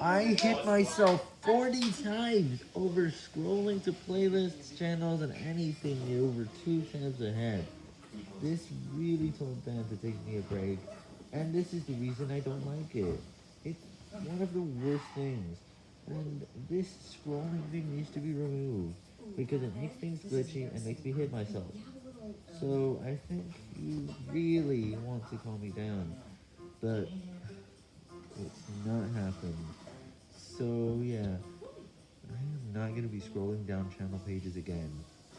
I hit myself 40 times over scrolling to playlists, channels, and anything over two tabs ahead. This really told Ben to take me a break, and this is the reason I don't like it. It's one of the worst things, and this scrolling thing needs to be removed, because it makes things glitchy and makes me hit myself. So I think you really want to calm me down, but it's not happened. So yeah, I am not going to be scrolling down channel pages again.